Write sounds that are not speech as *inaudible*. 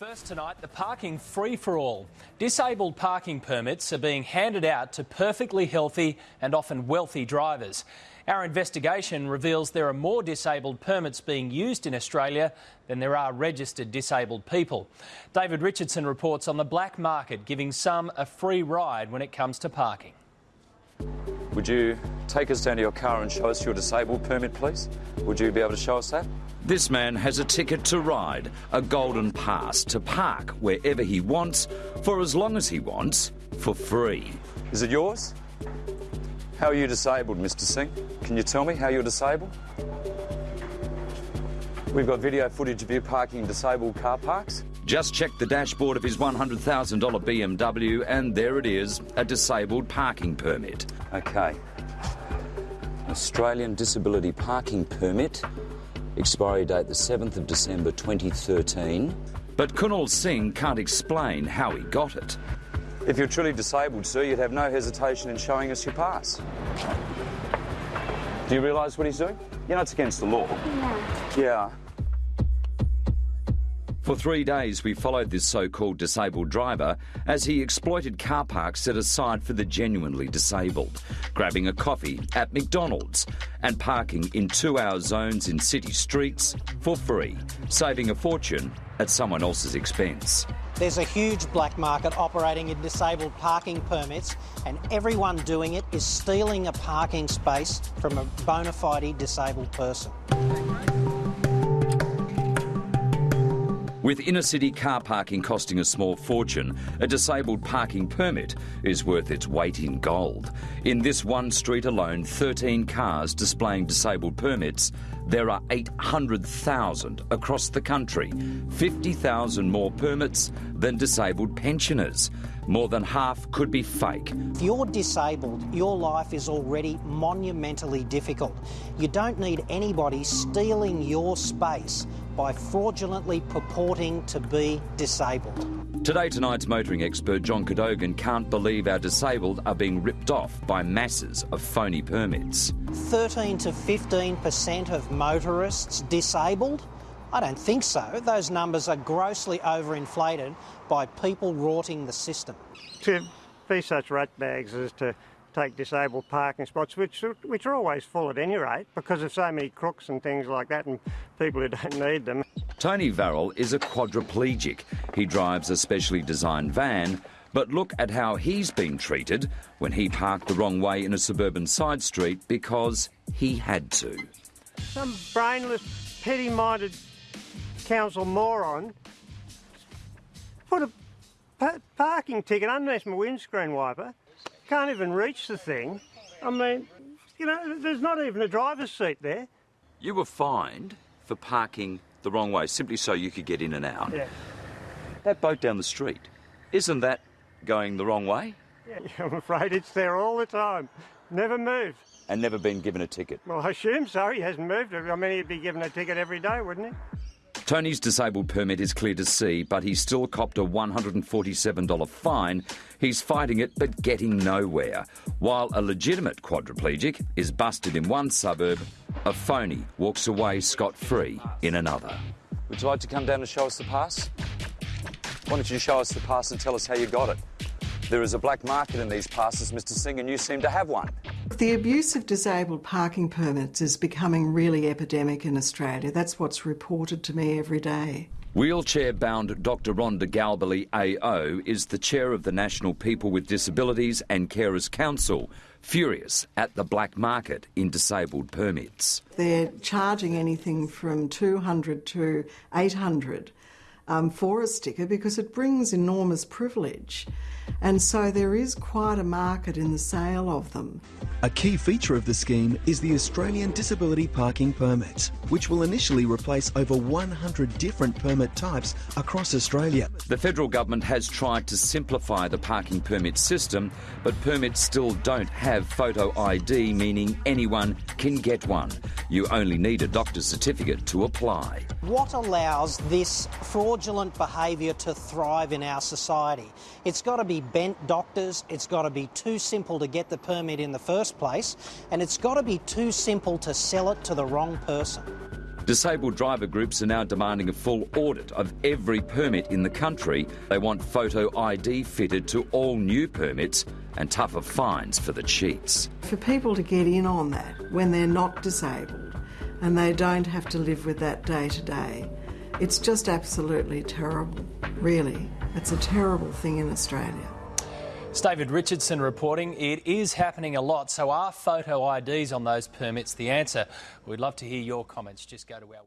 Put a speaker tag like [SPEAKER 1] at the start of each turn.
[SPEAKER 1] First tonight, the parking free for all. Disabled parking permits are being handed out to perfectly healthy and often wealthy drivers. Our investigation reveals there are more disabled permits being used in Australia than there are registered disabled people. David Richardson reports on the black market giving some a free ride when it comes to parking.
[SPEAKER 2] Would you take us down to your car and show us your disabled permit, please? Would you be able to show us that?
[SPEAKER 3] This man has a ticket to ride, a golden pass to park wherever he wants, for as long as he wants, for free.
[SPEAKER 2] Is it yours? How are you disabled, Mr. Singh? Can you tell me how you're disabled? We've got video footage of you parking in disabled car parks.
[SPEAKER 3] Just check the dashboard of his $100,000 BMW, and there it is a disabled parking permit.
[SPEAKER 2] Okay. Australian Disability Parking Permit, expiry date the 7th of December 2013.
[SPEAKER 3] But Kunal Singh can't explain how he got it.
[SPEAKER 2] If you're truly disabled, sir, you'd have no hesitation in showing us your pass. Do you realise what he's doing? You know it's against the law.
[SPEAKER 4] Yeah.
[SPEAKER 2] Yeah.
[SPEAKER 3] For three days, we followed this so called disabled driver as he exploited car parks set aside for the genuinely disabled, grabbing a coffee at McDonald's and parking in two hour zones in city streets for free, saving a fortune at someone else's expense.
[SPEAKER 5] There's a huge black market operating in disabled parking permits, and everyone doing it is stealing a parking space from a bona fide disabled person.
[SPEAKER 3] With inner city car parking costing a small fortune, a disabled parking permit is worth its weight in gold. In this one street alone, 13 cars displaying disabled permits. There are 800,000 across the country, 50,000 more permits than disabled pensioners. More than half could be fake.
[SPEAKER 5] If you're disabled, your life is already monumentally difficult. You don't need anybody stealing your space by fraudulently purporting to be disabled.
[SPEAKER 3] Today Tonight's motoring expert John Cadogan can't believe our disabled are being ripped off by masses of phony permits.
[SPEAKER 5] 13 to 15% of motorists disabled? I don't think so. Those numbers are grossly overinflated by people rorting the system.
[SPEAKER 6] To be such ratbags as to take disabled parking spots, which are, which are always full at any rate, because of so many crooks and things like that and people who don't need them.
[SPEAKER 3] Tony Varrell is a quadriplegic. He drives a specially designed van, but look at how he's been treated when he parked the wrong way in a suburban side street because he had to.
[SPEAKER 6] Some brainless, petty-minded council moron put a pa- parking ticket underneath my windscreen wiper. Can't even reach the thing. I mean, you know, there's not even a driver's seat there.
[SPEAKER 3] You were fined for parking the wrong way simply so you could get in and out.
[SPEAKER 6] Yeah.
[SPEAKER 3] That boat down the street, isn't that going the wrong way?
[SPEAKER 6] yeah. *laughs* I'm afraid it's there all the time. Never moved.
[SPEAKER 3] And never been given a ticket.
[SPEAKER 6] Well, I assume so. He hasn't moved. I mean, he'd be given a ticket every day, wouldn't he?
[SPEAKER 3] Tony's disabled permit is clear to see, but he's still copped a $147 fine. He's fighting it but getting nowhere. While a legitimate quadriplegic is busted in one suburb, a phony walks away scot free in another.
[SPEAKER 2] Would you like to come down and show us the pass? Why don't you show us the pass and tell us how you got it? There is a black market in these passes, Mr. Singh, and you seem to have one.
[SPEAKER 7] The abuse of disabled parking permits is becoming really epidemic in Australia. That's what's reported to me every day.
[SPEAKER 3] Wheelchair bound Dr. Rhonda Galbally AO is the chair of the National People with Disabilities and Carers Council, furious at the black market in disabled permits.
[SPEAKER 7] They're charging anything from 200 to 800 um, for a sticker because it brings enormous privilege. And so there is quite a market in the sale of them.
[SPEAKER 8] A key feature of the scheme is the Australian Disability Parking Permit, which will initially replace over 100 different permit types across Australia.
[SPEAKER 3] The federal government has tried to simplify the parking permit system, but permits still don't have photo ID, meaning anyone can get one. You only need a doctor's certificate to apply.
[SPEAKER 5] What allows this fraudulent behaviour to thrive in our society? It's got to be bent doctors, it's got to be too simple to get the permit in the first place, and it's got to be too simple to sell it to the wrong person.
[SPEAKER 3] Disabled driver groups are now demanding a full audit of every permit in the country. They want photo ID fitted to all new permits and tougher fines for the cheats.
[SPEAKER 7] For people to get in on that when they're not disabled and they don't have to live with that day to day, it's just absolutely terrible, really. It's a terrible thing in Australia.
[SPEAKER 1] It's David Richardson reporting. It is happening a lot, so are photo IDs on those permits the answer? We'd love to hear your comments. Just go to our